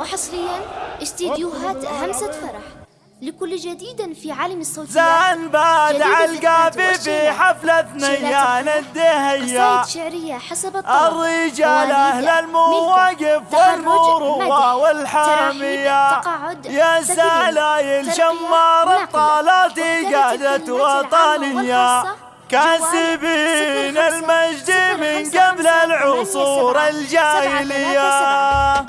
وحصريا استديوهات همسة فرح. لكل جديد في عالم الصوتيات زان بعد القافي في حفلة ثنيان الدهية. قصائد شعرية حسب الطلب. الرجال أهل المواقف والمروة والحامية. يا سلايل شمار الطالات قادة وطنية. كاسبين المجد العصور الجاهلية.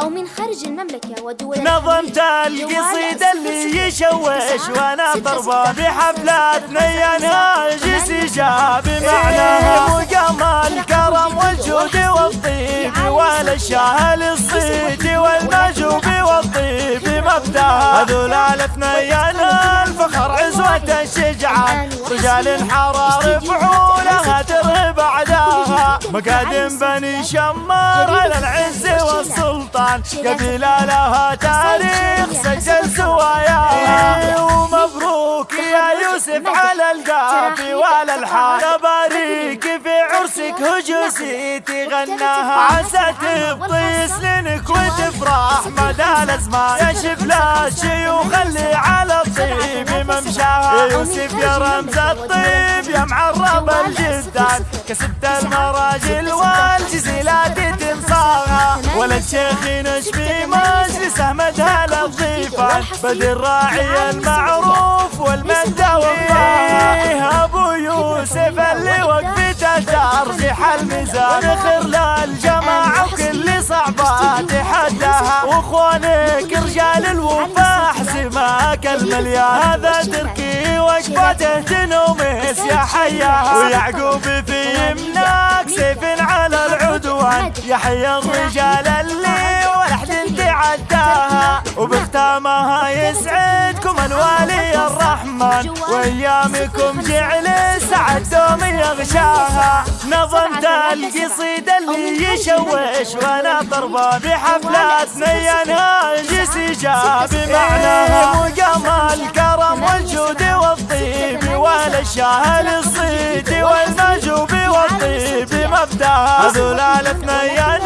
أو من خارج المملكة ودول نظمت القصيدة اللي يشوش وأنا طربة بحفلاتنا ينهاجس جاب معناها مقام الكرم والجود والطيب والشهل الصيد والمجوب والطيب مبدأها. هذول الاثنيان الفخر عزوة الشجعان رجال حرار فعولها مقادم بني شمار على العز والسلطان. قبيلة لها تاريخ سجل سواياها ومبروك يا يوسف على القافي وعلى الحال باريك في عرسك هجوسي تغناها. عسى تبطي سنينك وتفرح. مدى الازمان يا الشيوخ اللي ممشاها يوسف يا رمز الطيب يا معرب الجدان كسبت المراجل والجزيلات تنصاها ولد شيخ نشفي مجلسه مدها للضيفان بدر راعي المعروف والمندى والله ابو يوسف اللي وقفته ترجح الميزان خير للجماعه وكل صعبه تحداها واخوانك رجال الوفا حسماك المليان. هذا تركي وقفته تنومس يا حياها ويعقوب في يمناك سيف على العدوان. يحيى الرجال اللي وبختامها يسعدكم الوالي الرحمن. وأيامكم جعل سعد دوم يغشاها. نظمت القصيدة اللي يشوش وأنا طربة بحفلاتنا ينهاجس جاب معناها مقام الكرم والجود والطيب والشاهل الصيد والمجوب والطيب. مبداها هذول الاثنيان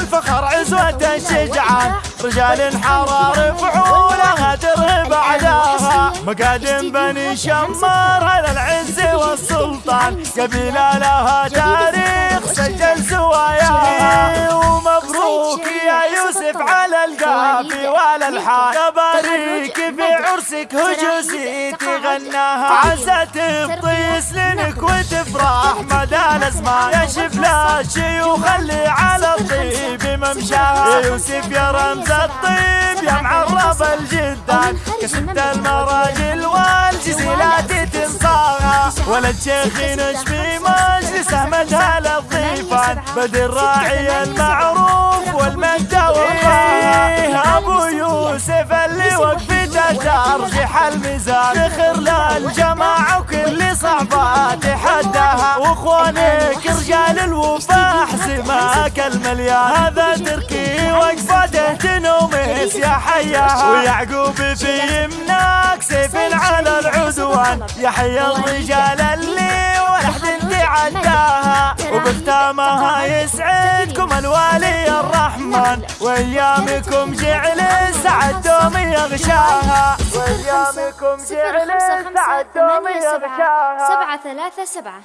الفخر عزوة الشجعان. رجال حرار فعولها ترهب اعداها مقادم بني شمار على العز والسلطان. قبيلة لها تاريخ سجل سواياها. ومبروك يا يوسف على القافي وعلى الحال تباريك في عرسك هجوسي تغناها عسى تبطي سنينك وتفرح. مدى الأزمان يا شفلا الشيوخ اللي على الطيب. ممشاها يا يوسف يا رمز الطيب يا معرب الجدان. كسبت المراجل والجزيلات تنصاها ولد شيخ نشفي مجلسه مدها للضيفان بدر راعي المعروف والمجد والله أبو يوسف اللي وقفته ترجح الميزان. خير للجماعة وكل صعبه تحداها وإخوانك رجال الوفا حسماك المليان هذا تركي وقفته تنومس يا حياها ويعقوب في يمناك سيف على العدوان. يحيى الرجال اللي ولحد تعداها وبختامها يسعدكم الوالي الرحمن. وأيامكم جعل سعد دوم يغشاها. وأيامكم جعل سعد دوم يغشاها. سبعة ثلاثة سبعة.